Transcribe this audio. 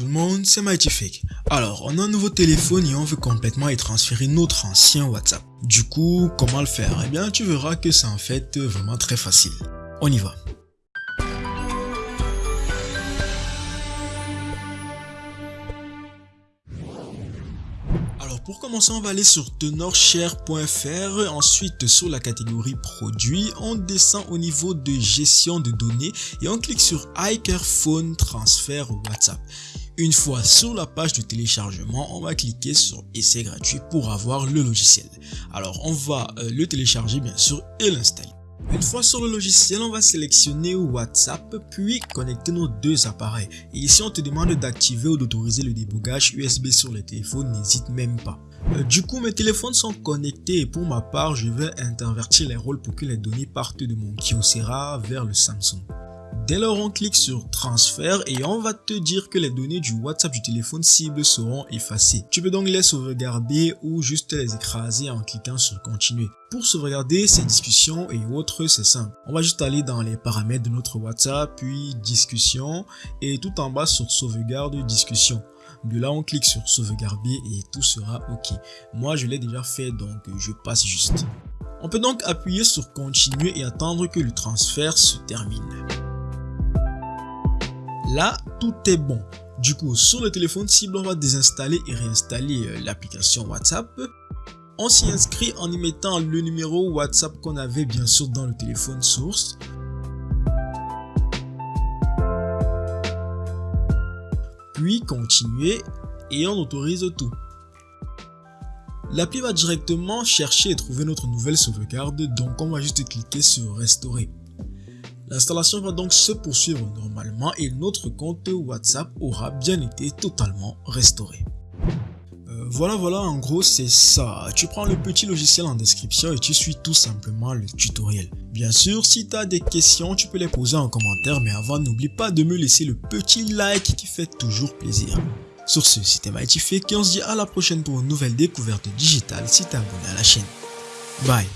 tout le monde, c'est Mighty Alors, on a un nouveau téléphone et on veut complètement y transférer notre ancien WhatsApp. Du coup, comment le faire? Eh bien, tu verras que c'est en fait vraiment très facile. On y va. Alors pour commencer, on va aller sur tenorshare.fr, ensuite sur la catégorie produits, on descend au niveau de gestion de données et on clique sur iCare Transfert WhatsApp. Une fois sur la page de téléchargement, on va cliquer sur essai gratuit pour avoir le logiciel. Alors on va euh, le télécharger bien sûr et l'installer. Une fois sur le logiciel, on va sélectionner WhatsApp puis connecter nos deux appareils. Et ici, on te demande d'activer ou d'autoriser le débogage USB sur les téléphones, n'hésite même pas. Euh, du coup, mes téléphones sont connectés et pour ma part, je vais intervertir les rôles pour que les données partent de mon Kyocera vers le Samsung. Dès lors, on clique sur transfert et on va te dire que les données du WhatsApp du téléphone cible seront effacées. Tu peux donc les sauvegarder ou juste les écraser en cliquant sur continuer. Pour sauvegarder ces discussions et autres, c'est simple. On va juste aller dans les paramètres de notre WhatsApp, puis discussion et tout en bas sur sauvegarde discussion. De là, on clique sur sauvegarder et tout sera OK. Moi, je l'ai déjà fait, donc je passe juste. On peut donc appuyer sur continuer et attendre que le transfert se termine. Là, tout est bon. Du coup, sur le téléphone cible, on va désinstaller et réinstaller euh, l'application WhatsApp. On s'y inscrit en y mettant le numéro WhatsApp qu'on avait bien sûr dans le téléphone source. Puis continuer et on autorise tout. L'appli va directement chercher et trouver notre nouvelle sauvegarde, donc on va juste cliquer sur restaurer. L'installation va donc se poursuivre normalement et notre compte WhatsApp aura bien été totalement restauré. Euh, voilà voilà en gros c'est ça, tu prends le petit logiciel en description et tu suis tout simplement le tutoriel. Bien sûr si tu as des questions tu peux les poser en commentaire mais avant n'oublie pas de me laisser le petit like qui fait toujours plaisir. Sur ce c'était Mighty et on se dit à la prochaine pour une nouvelle découverte digitale si t'es abonné à la chaîne. Bye